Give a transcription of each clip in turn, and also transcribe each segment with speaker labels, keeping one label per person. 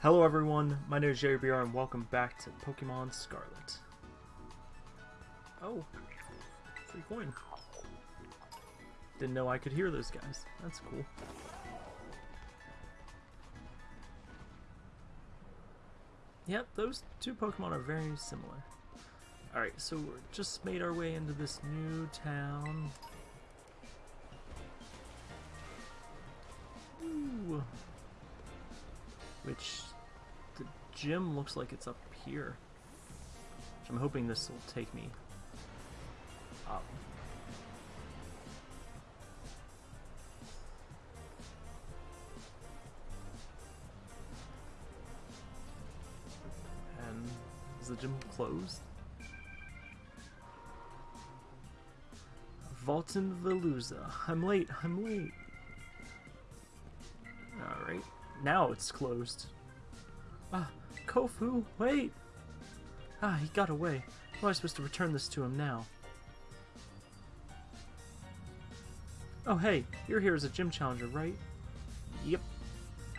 Speaker 1: Hello everyone, my name is Jerry BR and welcome back to Pokemon Scarlet. Oh, free coin. Didn't know I could hear those guys. That's cool. Yep, those two Pokemon are very similar. Alright, so we're just made our way into this new town. Ooh. Which the gym looks like it's up here. Which I'm hoping this will take me up. And is the gym closed? Volton Veluza. I'm late, I'm late. Now it's closed. Ah, Kofu, wait! Ah, he got away. How am I supposed to return this to him now? Oh hey, you're here as a gym challenger, right? Yep.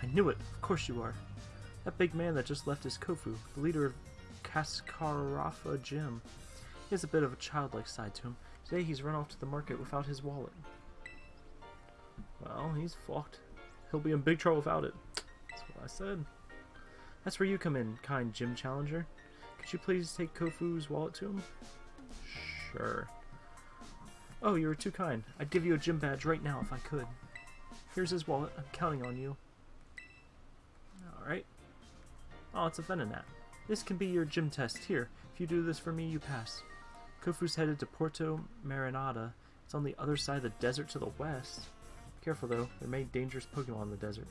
Speaker 1: I knew it. Of course you are. That big man that just left is Kofu, the leader of Cascarrafa Gym. He has a bit of a childlike side to him. Today he's run off to the market without his wallet. Well, he's fucked. He'll be in big trouble without it. That's what I said. That's where you come in, kind gym challenger. Could you please take Kofu's wallet to him? Sure. Oh, you were too kind. I'd give you a gym badge right now if I could. Here's his wallet. I'm counting on you. Alright. Oh, it's a Venonat. This can be your gym test. Here, if you do this for me, you pass. Kofu's headed to Porto Marinada. It's on the other side of the desert to the west. Careful though, there may be dangerous Pokemon in the desert.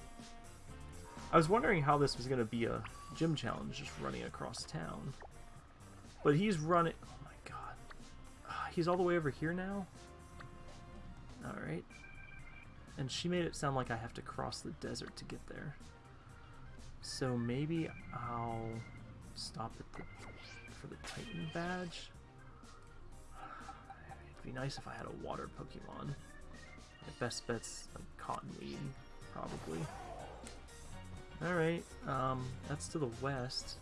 Speaker 1: I was wondering how this was going to be a gym challenge, just running across town. But he's running... Oh my god. Ah, He's all the way over here now? Alright. And she made it sound like I have to cross the desert to get there. So maybe I'll stop at the for the Titan badge. It'd be nice if I had a water Pokemon. Best bet's like Cottonweed, probably. Alright, um, that's to the west.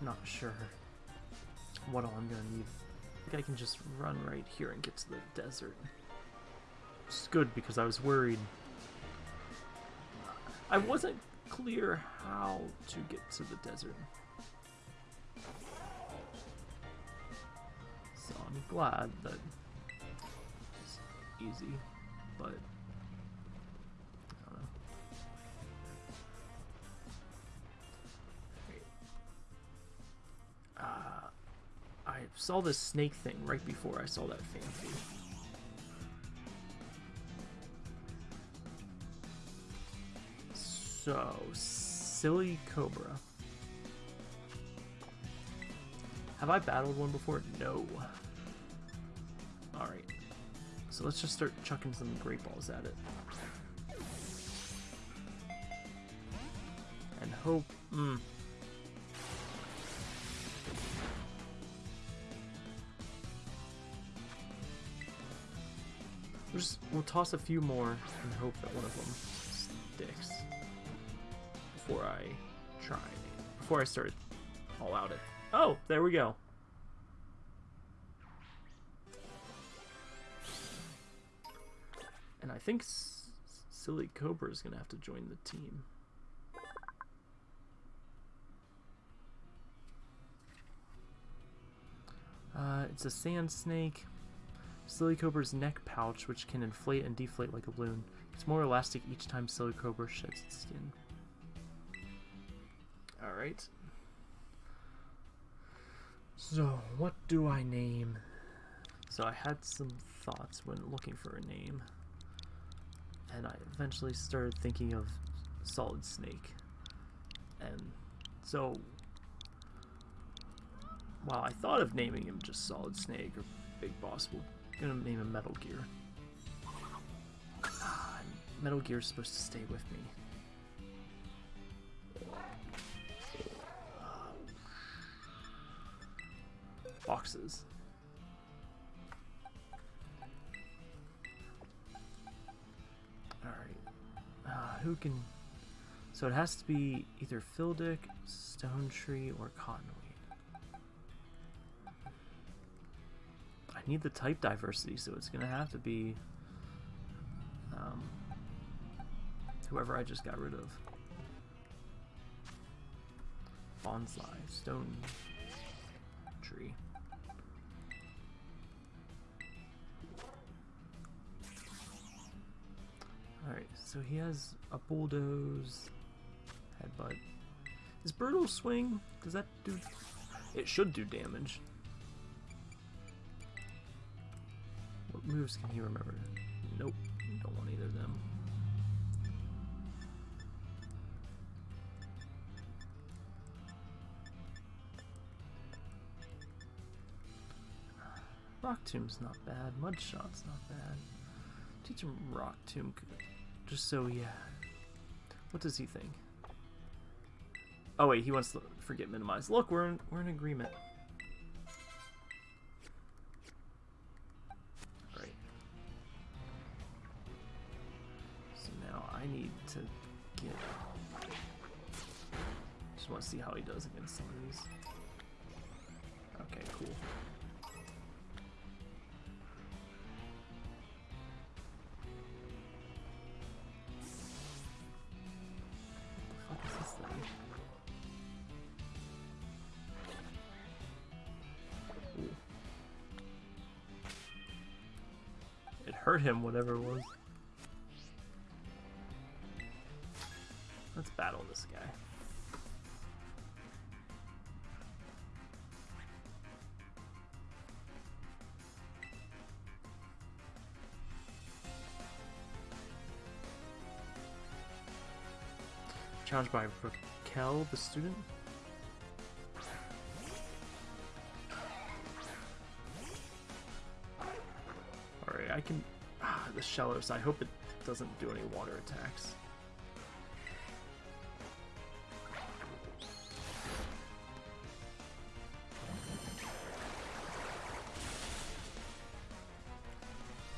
Speaker 1: Not sure what all I'm gonna need. I think I can just run right here and get to the desert. It's good because I was worried. I wasn't clear how to get to the desert. So I'm glad that easy, but I don't know. Uh, I saw this snake thing right before I saw that fancy. So, Silly Cobra. Have I battled one before? No. Alright. So let's just start chucking some great balls at it. And hope... Mm. We'll, just, we'll toss a few more and hope that one of them sticks before I try. Before I start all out it. Oh, there we go. Think S Silicobra is going to have to join the team. Uh, it's a sand snake. Silicobra's neck pouch, which can inflate and deflate like a balloon. It's more elastic each time Silicobra sheds its skin. Alright. So, what do I name? So I had some thoughts when looking for a name. And I eventually started thinking of Solid Snake. And so, while I thought of naming him just Solid Snake or Big Boss, we're gonna name him Metal Gear. Metal Gear's supposed to stay with me. boxes. Who can So it has to be either Fildic, Stone Tree, or Cottonweed. I need the type diversity, so it's gonna have to be um, whoever I just got rid of. Bonsai, Stone so he has a bulldoze, headbutt. Is brutal swing? Does that do? It should do damage. What moves can he remember? Nope, don't want either of them. Rock Tomb's not bad. Mud Shot's not bad. Teach him Rock Tomb, just so yeah. What does he think? Oh wait, he wants to forget minimize. Look, we're in, we're in agreement. Right. So now I need to get. Just want to see how he does against some of these. Okay, cool. Him, whatever it was. Let's battle this guy. Challenged by Raquel, the student. The Shellos. I hope it doesn't do any water attacks.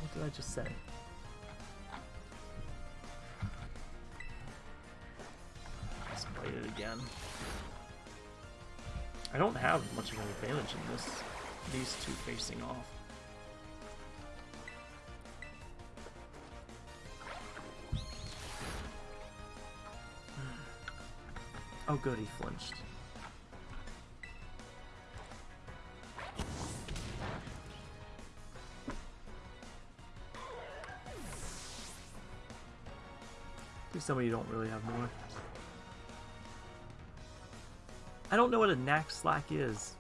Speaker 1: What did I just say? Let's play it again. I don't have much of an advantage in this. These two facing off. Oh good, he flinched. Tell me you don't really have more. I don't know what a knack slack is.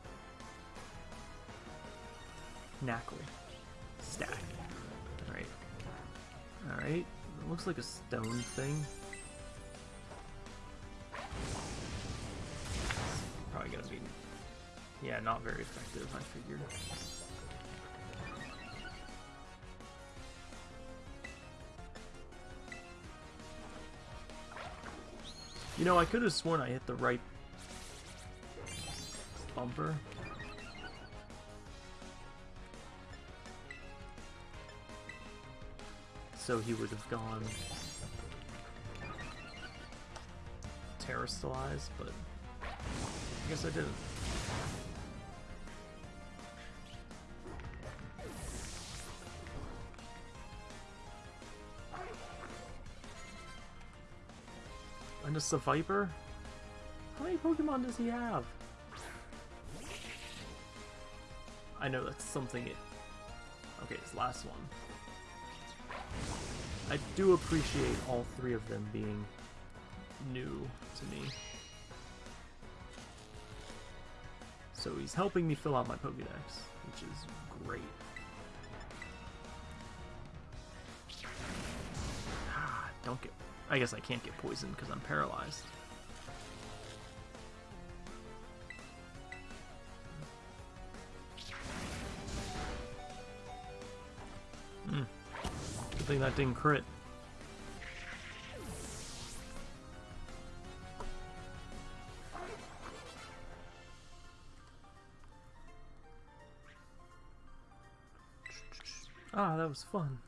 Speaker 1: Knackle. Stack. Alright. Alright. Looks like a stone thing. Yeah, not very effective, I figured. You know, I could have sworn I hit the right bumper. So he would have gone terastallized, but I guess I didn't. And just a Viper? How many Pokemon does he have? I know that's something it... Okay, his last one. I do appreciate all three of them being new to me. So he's helping me fill out my Pokédex, which is great. Ah, Don't get... I guess I can't get poisoned because I'm paralyzed. Hmm. Good thing that didn't crit. Ah, that was fun.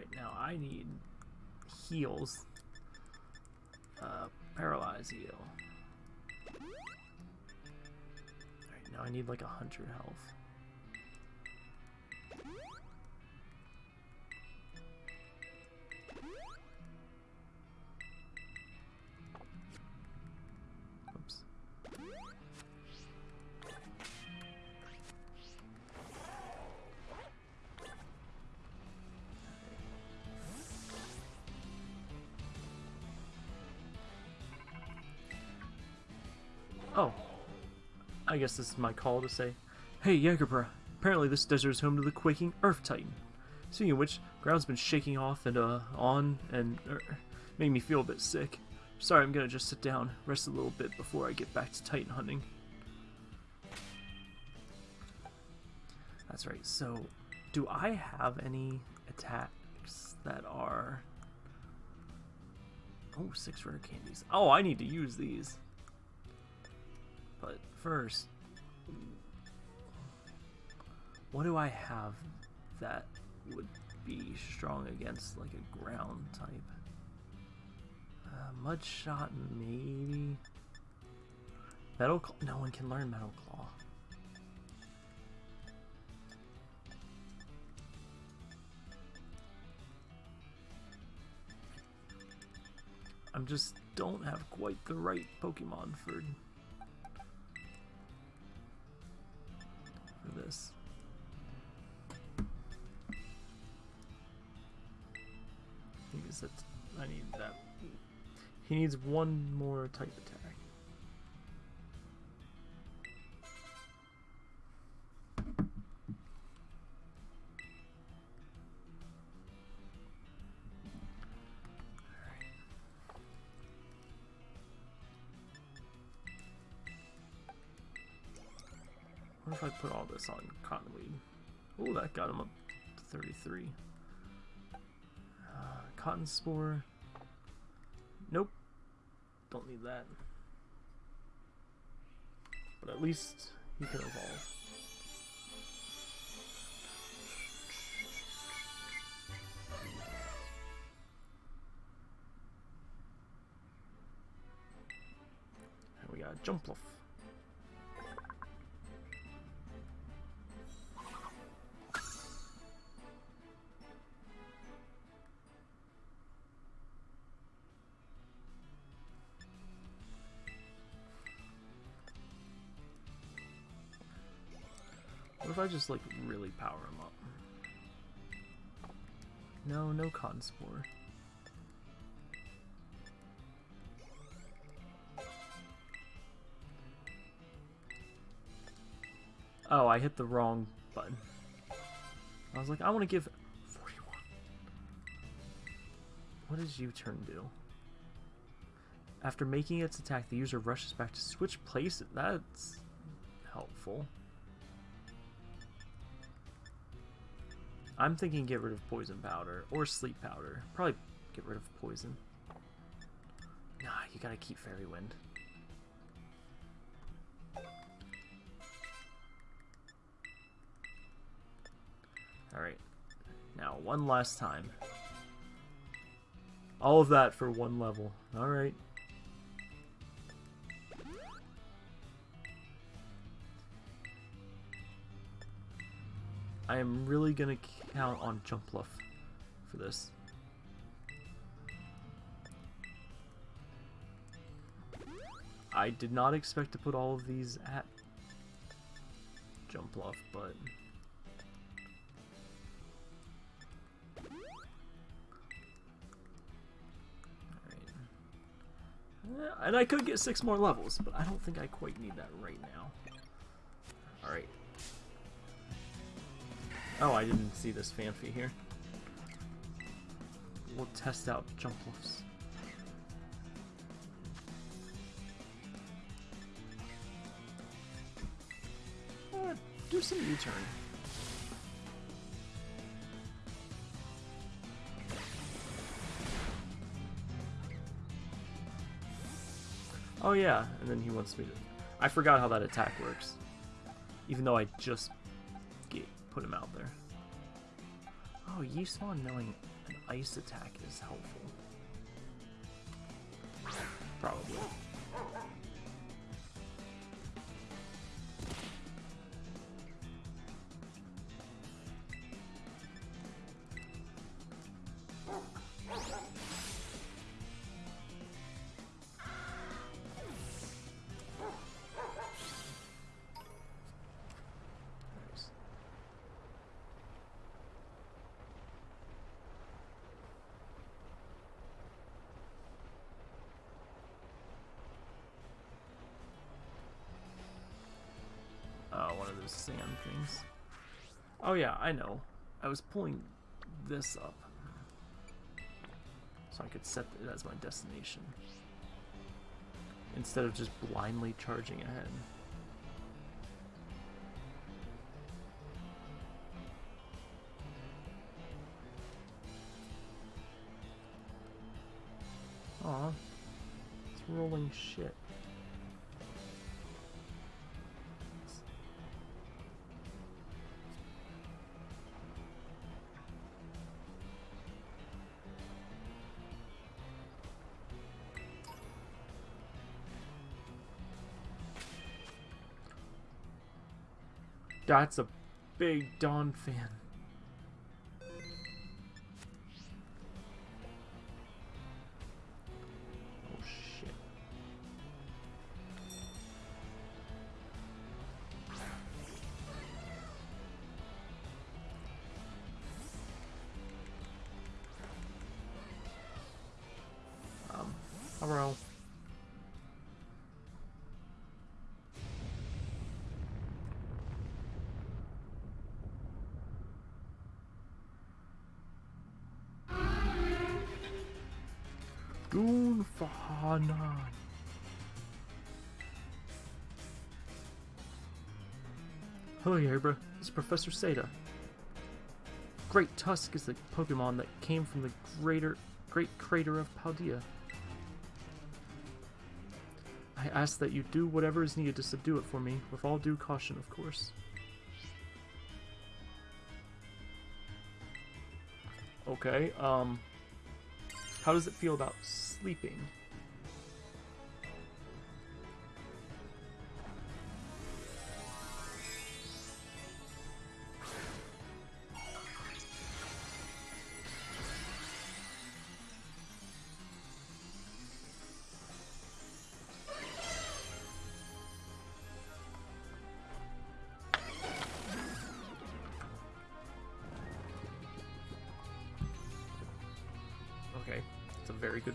Speaker 1: Right now I need heals. Uh, paralyze heal. Alright, now I need like a hundred health. Guess this is my call to say, Hey, Jagerbra, apparently this desert is home to the quaking Earth Titan. Speaking of which, ground's been shaking off and, uh, on and, er, made me feel a bit sick. Sorry, I'm gonna just sit down, rest a little bit before I get back to Titan hunting. That's right, so, do I have any attacks that are... Oh, six rare candies. Oh, I need to use these. But first, what do I have that would be strong against like a ground type? Uh, mud shot, maybe. Metal Claw? No one can learn Metal Claw. I'm just don't have quite the right Pokemon for this. I guess that's I need that. He needs one more type attack. On cottonweed? Oh, that got him up to 33. Uh, cotton spore. Nope. Don't need that. But at least he can evolve. And we got Jumpluff. I just like really power him up? No, no cotton spore. Oh, I hit the wrong button. I was like, I want to give 41. What does U-turn do? After making its attack, the user rushes back to switch places. That's helpful. I'm thinking get rid of poison powder or sleep powder. Probably get rid of poison. Nah, you gotta keep fairy wind. Alright. Now, one last time. All of that for one level. Alright. I am really gonna count on Jumpluff for this. I did not expect to put all of these at Jumpluff, but... Alright. Eh, and I could get six more levels, but I don't think I quite need that right now. Alright. Oh, I didn't see this Phanpy here. We'll test out Jumpluffs. Uh, do some U-turn. Oh yeah, and then he wants me to... I forgot how that attack works. Even though I just put him out there. Oh, Yiswan knowing an ice attack is helpful. those things. Oh yeah, I know. I was pulling this up. So I could set it as my destination. Instead of just blindly charging ahead. Aw. It's rolling shit. That's a big Donphan. Hello, Yerbra. It's Professor Sada. Great Tusk is the Pokemon that came from the greater, great crater of Paldea. I ask that you do whatever is needed to subdue it for me, with all due caution, of course. Okay, um... How does it feel about sleeping?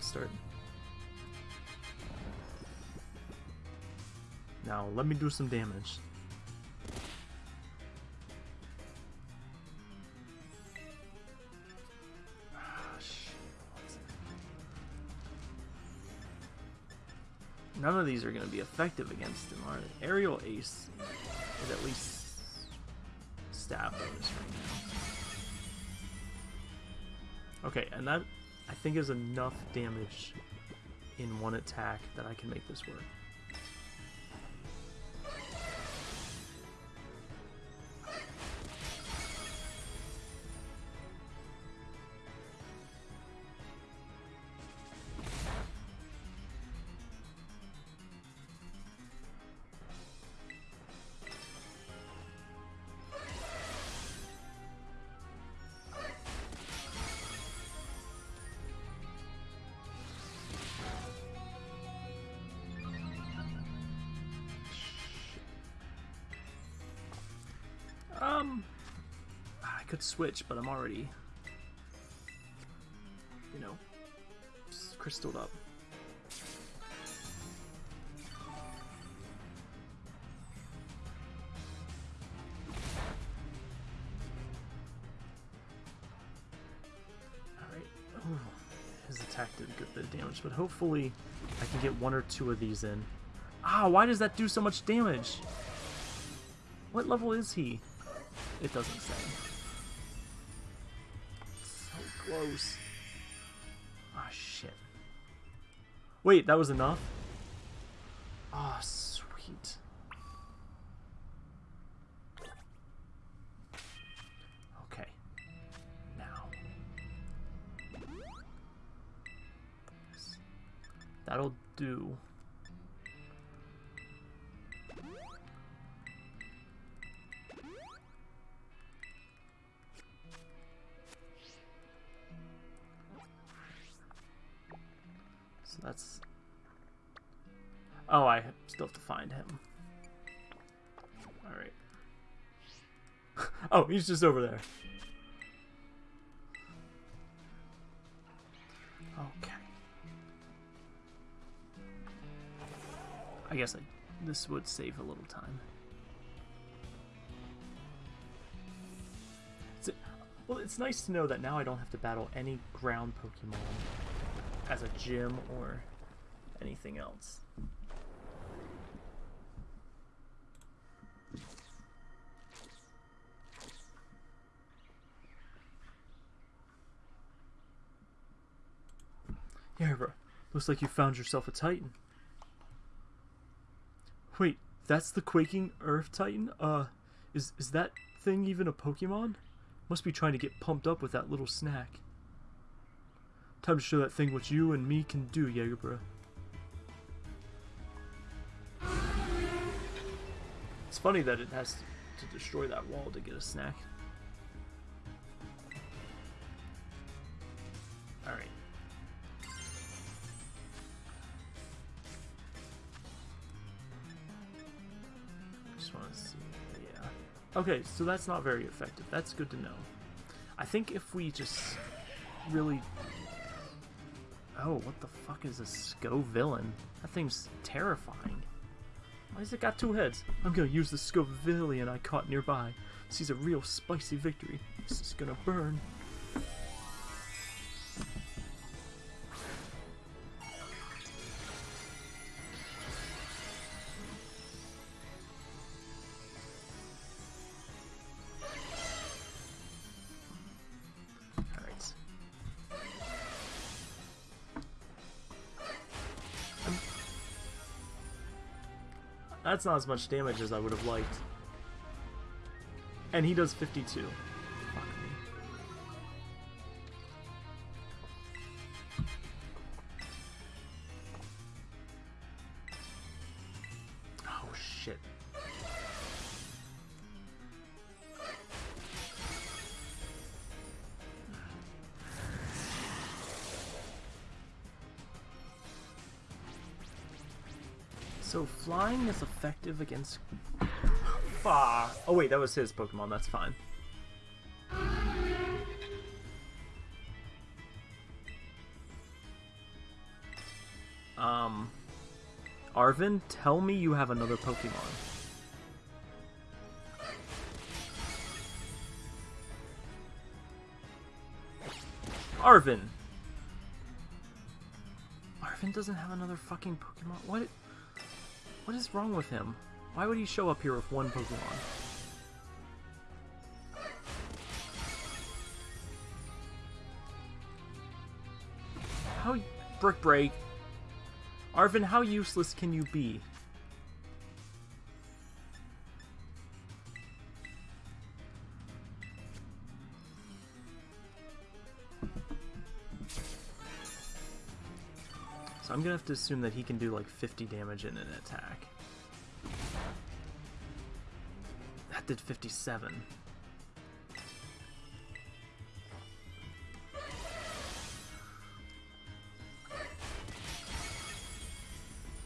Speaker 1: Start. Now, let me do some damage. None of these are going to be effective against him, are they? Aerial Ace is at least stab bonus right now. Okay, and that I think is enough damage in one attack that I can make this work. Switch, but I'm already, you know, crystalled up. Attack did a good bit of damage, but hopefully I can get one or two of these in. Ah, why does that do so much damage? What level is he? It doesn't say. Close. Ah, shit. Wait, that was enough? Ah, sweet. Okay. Now. That'll do. That's... Oh, I still have to find him. Alright. oh, he's just over there. Okay. I guess I, this would save a little time. It's, well, it's nice to know that now I don't have to battle any ground Pokemon as a gym or anything else. Yeah, bro. Looks like you found yourself a Titan. Wait, that's the Quaking Earth Titan? Uh, is, is that thing even a Pokemon? Must be trying to get pumped up with that little snack. Time to show that thing what you and me can do, Jagerbro. It's funny that it has to destroy that wall to get a snack. Alright. Just want to see. Yeah. Okay, so that's not very effective. That's good to know. I think if we just really... Oh, what the fuck is a Scovillain? That thing's terrifying. Why has it got two heads? I'm gonna use the Scovillain I caught nearby. This is a real spicy victory. This is gonna burn. That's not as much damage as I would have liked. And he does 52. Effective against. Ah. Oh wait, that was his Pokemon. That's fine. Um, Arven, tell me you have another Pokemon. Arven. Arven doesn't have another fucking Pokemon. What? What is wrong with him? Why would he show up here with one Pokemon? How Brick Break? Arven, how useless can you be? Gonna have to assume that he can do like 50 damage in an attack. That did 57.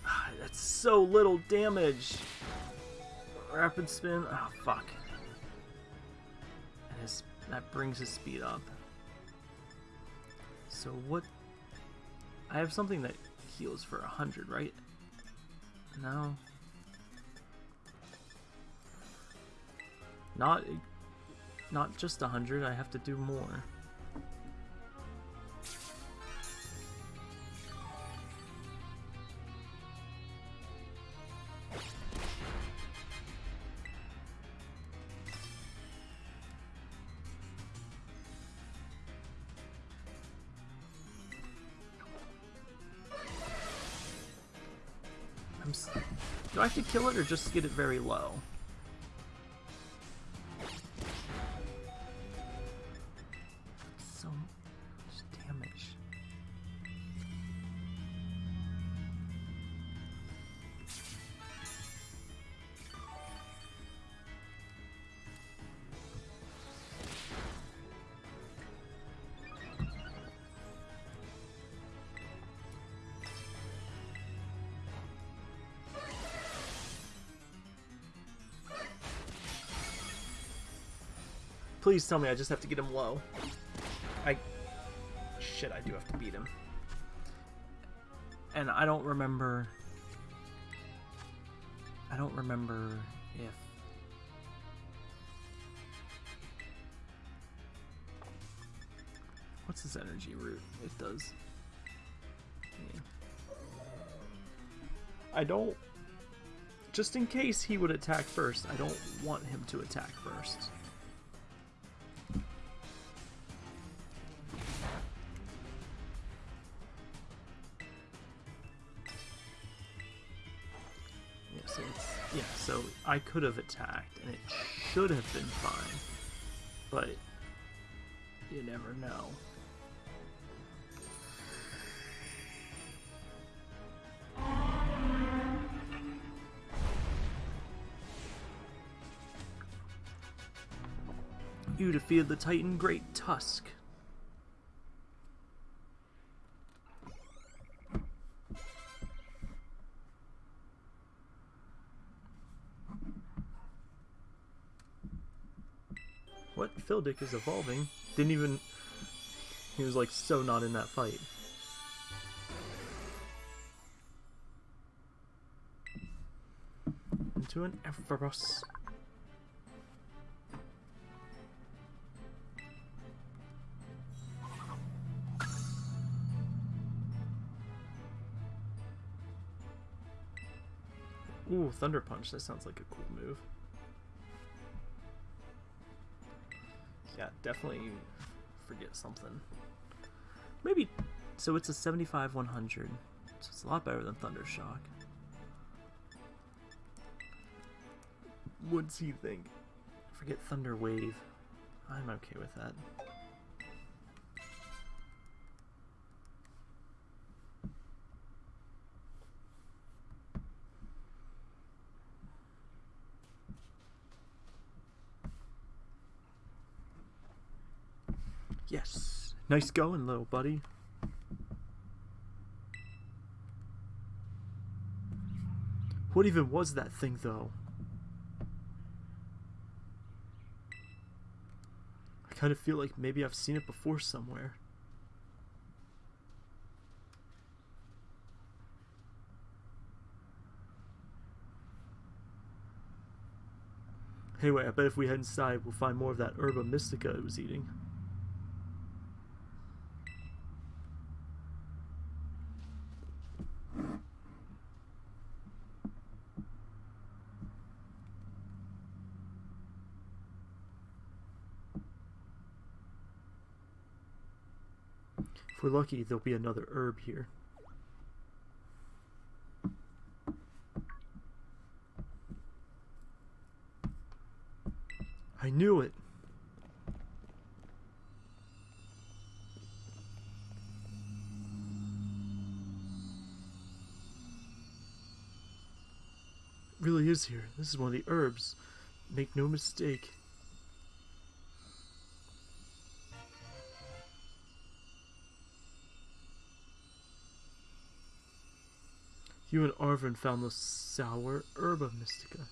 Speaker 1: Ah, That's so little damage. Rapid spin. Oh fuck. His, that brings his speed up. So what? I have something that heals for 100, right? No. Not not just 100, I have to do more. I'm do I have to kill it or just get it very low? Please tell me I just have to get him low. I... Shit, I do have to beat him. And I don't remember... I don't remember if... What's his energy root? It does. I don't... Just in case he would attack first, I don't want him to attack first. I could have attacked, and it should have been fine, but you never know. You defeated the Titan Great Tusk. What? Phildick is evolving. Didn't even... He was like so not in that fight. Into an Everus. Ooh, Thunder Punch. That sounds like a cool move. Yeah, definitely forget something. Maybe. So it's a 75 100. So it's a lot better than Thunder Shock. What's he think? Forget Thunder Wave. I'm okay with that. Nice going, little buddy. What even was that thing, though? I kind of feel like maybe I've seen it before somewhere. Anyway, I bet if we head inside, we'll find more of that herba mystica it was eating. If we're lucky, there'll be another herb here. I knew it! It really is here. This is one of the herbs. Make no mistake. You and Arven found the sour herb of mystica.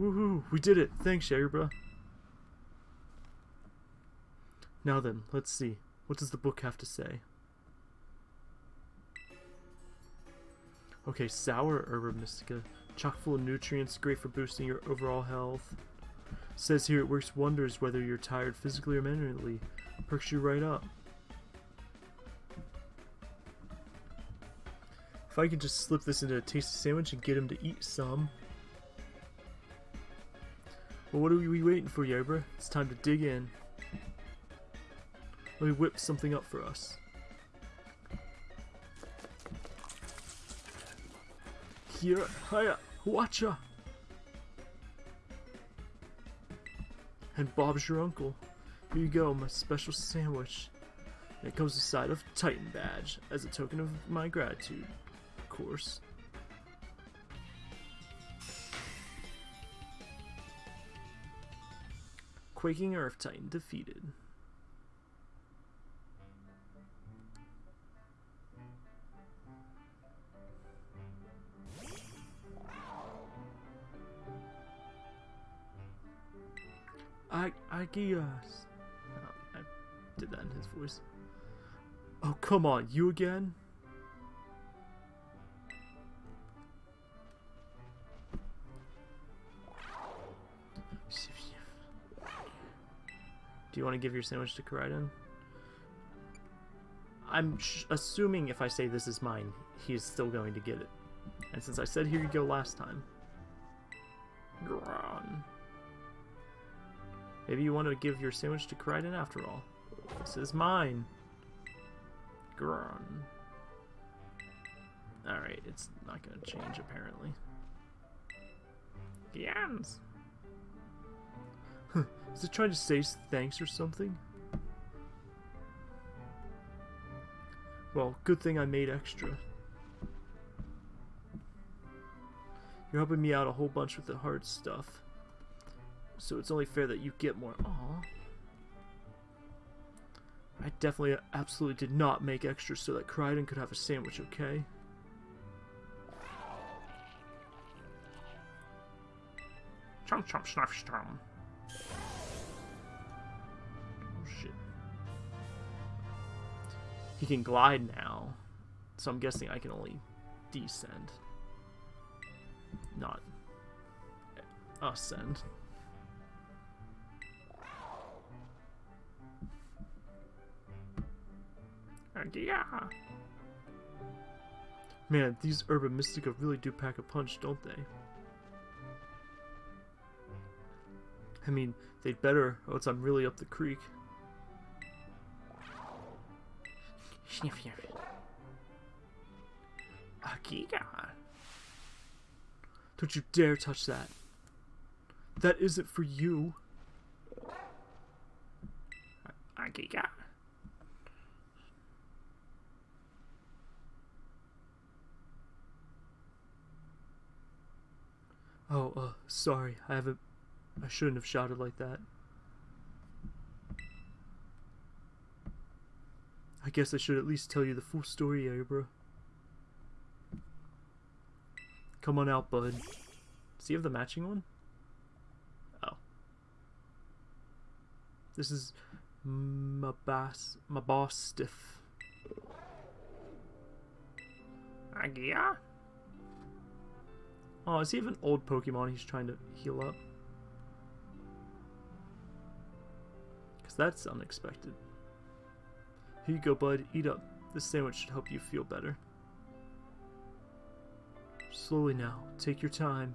Speaker 1: Woohoo! We did it! Thanks, Yerbra. Now then, let's see. What does the book have to say? Okay, sour herb of mystica. Chock full of nutrients, great for boosting your overall health. Says here it works wonders whether you're tired physically or mentally. Perks you right up. If I could just slip this into a tasty sandwich and get him to eat some. Well, what are we waiting for, Yabra? It's time to dig in. Let me whip something up for us. Here, hiya, watcha! And Bob's your uncle. Here you go, my special sandwich. And it comes a side of Titan badge as a token of my gratitude, of course. Quaking Earth Titan defeated. Agios. Oh, I did that in his voice. Oh, come on, you again? Do you want to give your sandwich to Koraidon? I'm assuming if I say this is mine, he's still going to get it. And since I said here you go last time... Maybe you want to give your sandwich to Koraidon after all. This is mine. Gron. Alright, it's not going to change apparently. Yams! is it trying to say thanks or something? Well, good thing I made extra. You're helping me out a whole bunch with the hard stuff. So it's only fair that you get more. Aww. I definitely absolutely did not make extra so that Koraidon could have a sandwich, okay? Chomp chomp snuff strum. Oh shit. He can glide now. So I'm guessing I can only descend. Not uh, ascend. Yeah. Man, these Herba Mystica really do pack a punch, don't they? I mean, they'd better, or else I'm really up the creek. Sniff, sniff. Akiga. Don't you dare touch that. That isn't for you. Akiga. Oh, uh, sorry. I haven't... I shouldn't have shouted like that. I guess I should at least tell you the full story, Abra. Come on out, bud. Does he have the matching one? Oh. This is my boss, my boss stiff. Agia? Oh, is he even old Pokemon he's trying to heal up? Because that's unexpected. Here you go, bud. Eat up. This sandwich should help you feel better. Slowly now. Take your time.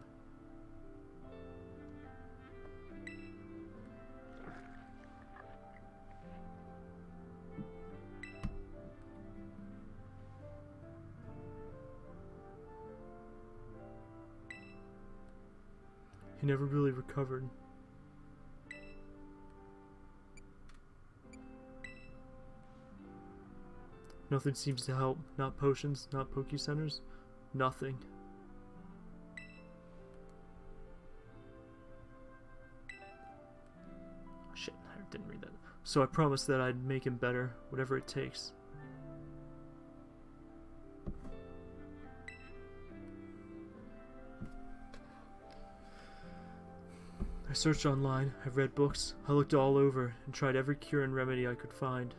Speaker 1: Never really recovered. Nothing seems to help. Not potions, not Poke Centers, nothing. Shit, I didn't read that. So I promised that I'd make him better, whatever it takes. I searched online, I've read books, I looked all over, and tried every cure and remedy I could find.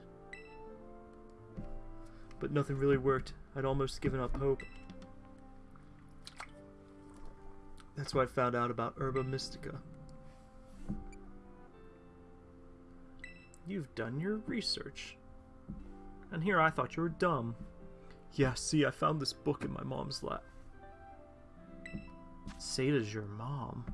Speaker 1: But nothing really worked. I'd almost given up hope. That's why I found out about Herba Mystica. You've done your research. And here I thought you were dumb. Yeah, see, I found this book in my mom's lap. Sada's your mom.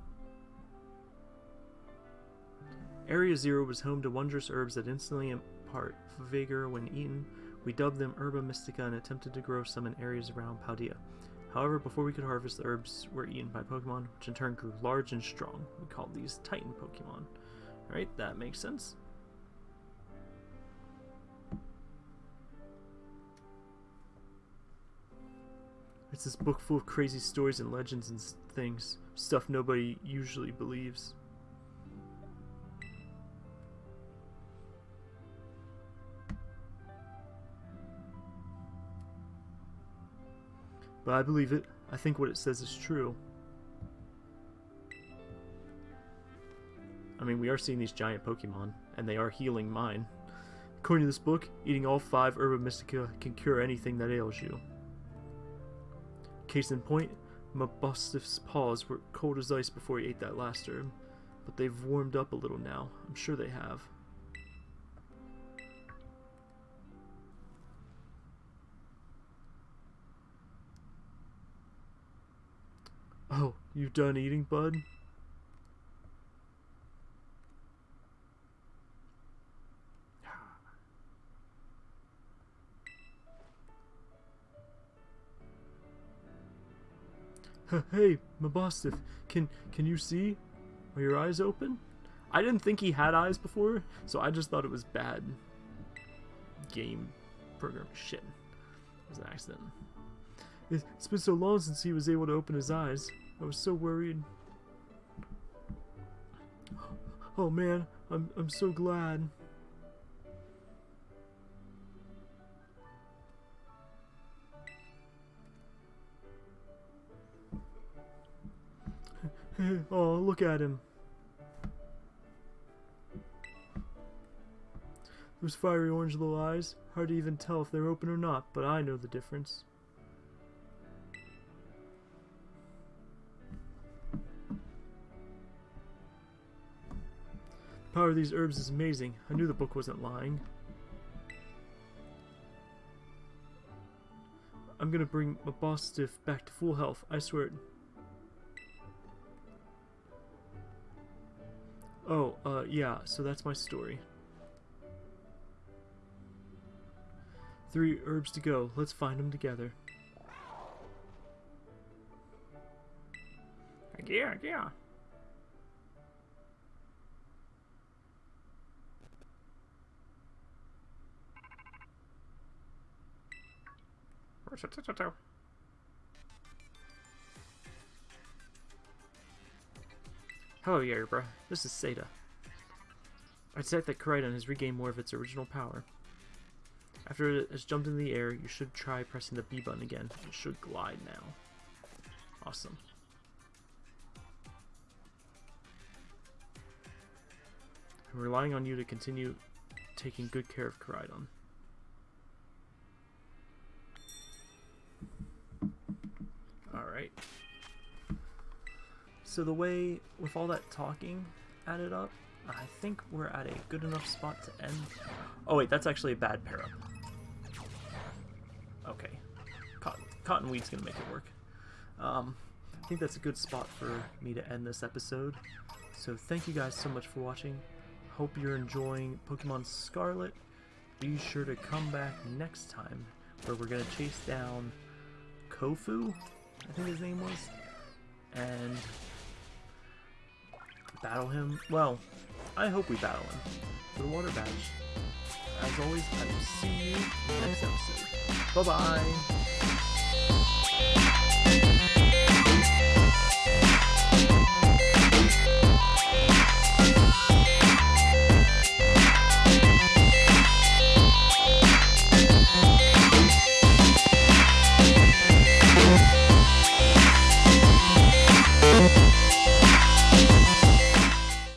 Speaker 1: Area Zero was home to wondrous herbs that instantly impart vigor when eaten. We dubbed them Herba Mystica and attempted to grow some in areas around Paldea. However, before we could harvest, the herbs were eaten by Pokemon, which in turn grew large and strong. We called these Titan Pokemon. Alright, that makes sense. It's this book full of crazy stories and legends and things. Stuff nobody usually believes. But I believe it. I think what it says is true. I mean, we are seeing these giant Pokemon, and they are healing mine. According to this book, eating all five Herba Mystica can cure anything that ails you. Case in point, Mabosstiff's paws were cold as ice before he ate that last herb, but they've warmed up a little now. I'm sure they have. Oh, you done eating, bud? hey, Mabosstiff, can can you see? Are your eyes open? I didn't think he had eyes before, so I just thought it was bad game program shit. It was an accident. It's been so long since he was able to open his eyes. I was so worried. Oh man, I'm I'm so glad. oh, look at him. Those fiery orange little eyes. Hard to even tell if they're open or not, but I know the difference. Power of these herbs is amazing. I knew the book wasn't lying. I'm gonna bring Mabosstiff back to full health, I swear it. Oh, uh, yeah, so that's my story. Three herbs to go. Let's find them together. Yeah, yeah. Hello, Yerbra. This is Sada. I detect that Koraidon has regained more of its original power. After it has jumped into the air, you should try pressing the B button again. It should glide now. Awesome. I'm relying on you to continue taking good care of Koraidon. Alright. So the way, with all that talking added up, I think we're at a good enough spot to end. Oh wait, that's actually a bad pair up. Okay. Cotton, Cottonweed's gonna make it work. Um, I think that's a good spot for me to end this episode. So thank you guys so much for watching. Hope you're enjoying Pokemon Scarlet. Be sure to come back next time where we're gonna chase down Kofu, I think his name was, and battle him. Well, I hope we battle him for the water badge. As always, I will see you next episode. Bye-bye!